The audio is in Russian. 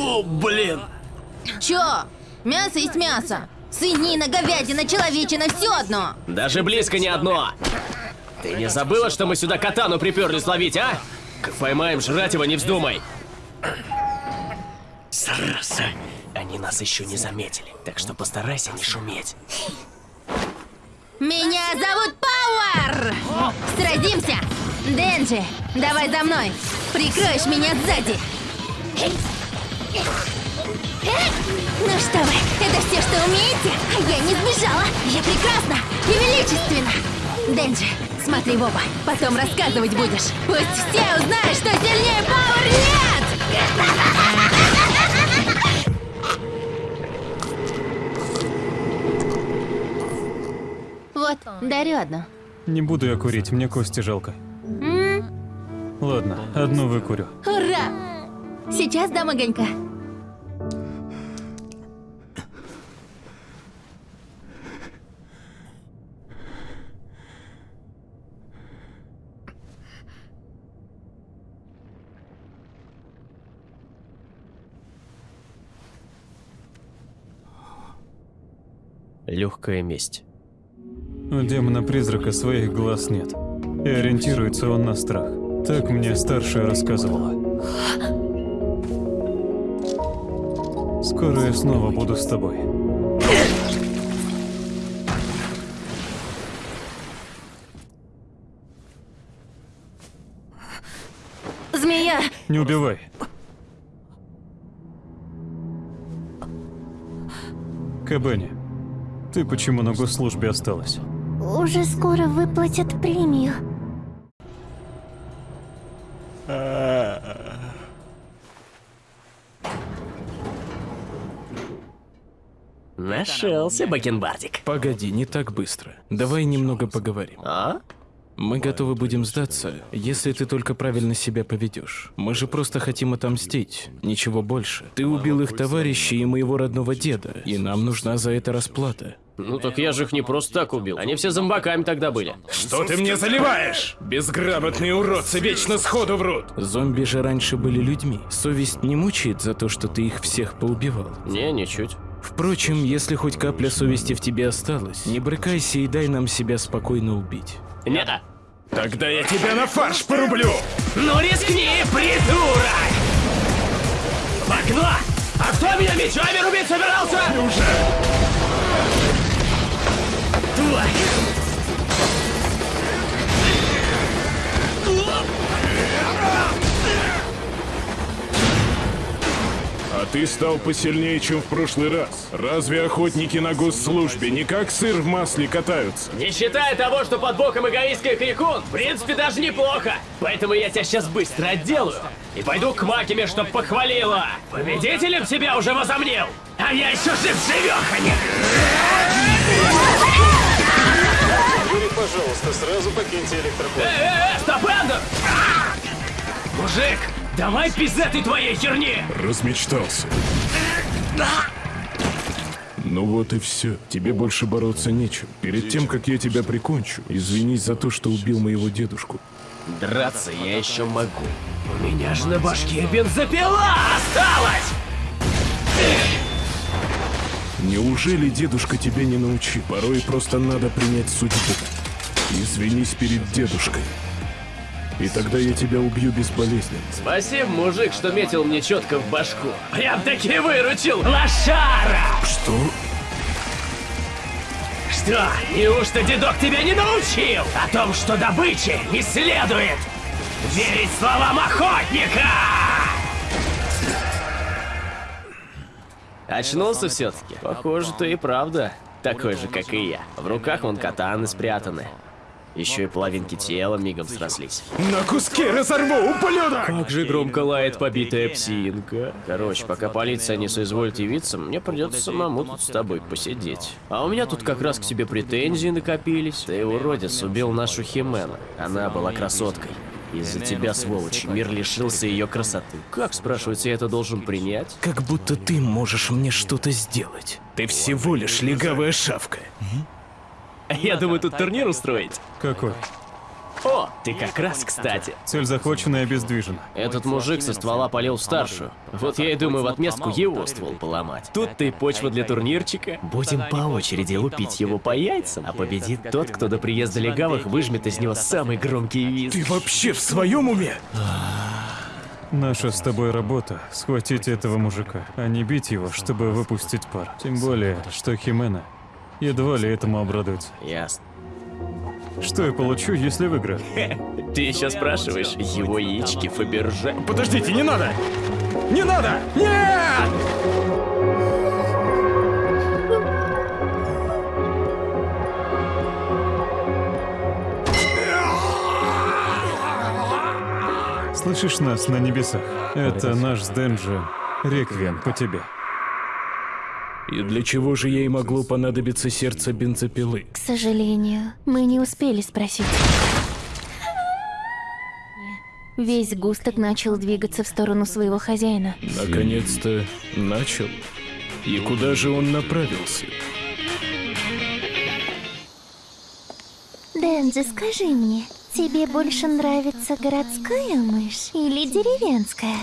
Фу, блин. Чё? Мясо есть мясо. Свинина, говядина, человечина, все одно. Даже близко не одно. Ты не забыла, что мы сюда катану приперлись ловить, а? Как поймаем, жрать его не вздумай. Зараза. Они нас еще не заметили, так что постарайся не шуметь. Меня зовут Пауэр! Сразимся! Денджи, давай за мной! Прикроешь меня сзади! Ну что вы, это все, что умеете? А я не сбежала! Я прекрасна и величественна! Денджи, смотри в оба, потом рассказывать будешь. Пусть все узнают, что сильнее Пауэр нет! Вот, дарю одну. Не буду я курить, мне кости жалко. М, Ладно, одну выкурю. Ура! Сейчас дам огонька. Легкая месть. У демона-призрака своих глаз нет. И ориентируется он на страх. Так мне старшая рассказывала. Скоро я снова буду с тобой. Змея! Не убивай. Кабани, ты почему на госслужбе осталась? Уже скоро выплатят премию. Нашелся бакенбардик. Погоди, не так быстро. Давай немного поговорим. А? Мы готовы будем сдаться, если ты только правильно себя поведешь. Мы же просто хотим отомстить, ничего больше. Ты убил их товарища и моего родного деда, и нам нужна за это расплата. Ну так я же их не просто так убил. Они все зомбаками тогда были. Что ты мне заливаешь? Безграмотные уродцы вечно сходу врут. Зомби же раньше были людьми. Совесть не мучает за то, что ты их всех поубивал. Не, ничуть. Впрочем, если хоть капля совести в тебе осталась, не брыкайся и дай нам себя спокойно убить. Не. Тогда я тебя на фарш порублю. Ну рискни, придурок! В окно! А кто меня мечами рубить собирался? Уже. Тварь! Ты стал посильнее, чем в прошлый раз. Разве охотники на госслужбе не как сыр в масле катаются? Не считая того, что под боком эгоистская крикун, в принципе, даже неплохо. Поэтому я тебя сейчас быстро отделаю. И пойду к Макиме, чтоб похвалила. Победителем себя уже возомнил. А я еще жив-живеханя. Пожалуйста, сразу покиньте электропорт. Э, э, э, стоп, Эндер! Мужик, давай без этой твоей херни. Размечтался. Ну вот и все. Тебе больше бороться нечем. Перед тем, как я тебя прикончу, извинись за то, что убил моего дедушку. Драться я еще могу. У меня же на башке бензопила осталась! Неужели дедушка тебя не научил? Порой просто надо принять судьбу. Извинись перед дедушкой. И тогда я тебя убью безболезненно. Спасибо, мужик, что метил мне четко в башку. Прям-таки выручил, лошара! Что? Что, неужто дедок тебя не научил о том, что добыче не следует верить словам охотника? Очнулся все-таки? Похоже, ты и правда такой же, как и я. В руках вон катаны спрятаны. Еще и половинки тела мигом срослись. На куски разорву, ублюдок! Как же громко лает побитая псинка. Короче, пока полиция не соизволит явиться, мне придется самому тут с тобой посидеть. А у меня тут как раз к тебе претензии накопились. Ты, уродец, убил нашу Химена. Она была красоткой. Из-за тебя, сволочь, мир лишился ее красоты. Как, спрашивается, я это должен принять? Как будто ты можешь мне что-то сделать. Ты всего лишь легавая шавка. Я думаю, тут турнир устроить. Какой? О, ты как раз кстати. Цель захвачена и обездвижена. Этот мужик со ствола полил в старшую. Вот я и думаю в отместку его ствол поломать. Тут ты почва для турнирчика. Будем по очереди лупить его по яйцам, а победит тот, кто до приезда легавых выжмет из него самый громкий визг. Ты вообще в своем уме? Наша с тобой работа — схватить этого мужика, а не бить его, чтобы выпустить пар. Тем более, что Химена едва ли этому обрадуется. Ясно. Что я получу, если выиграю? Ты еще спрашиваешь, его яички Фаберже. Подождите, не надо! Не надо! Нет! Слышишь нас на небесах? Это наш с Денджи реквием по тебе. И для чего же ей могло понадобиться сердце бензопилы? К сожалению, мы не успели спросить. Весь густок начал двигаться в сторону своего хозяина. Наконец-то начал. И куда же он направился? Дэнджи, скажи мне, тебе больше нравится городская мышь или деревенская?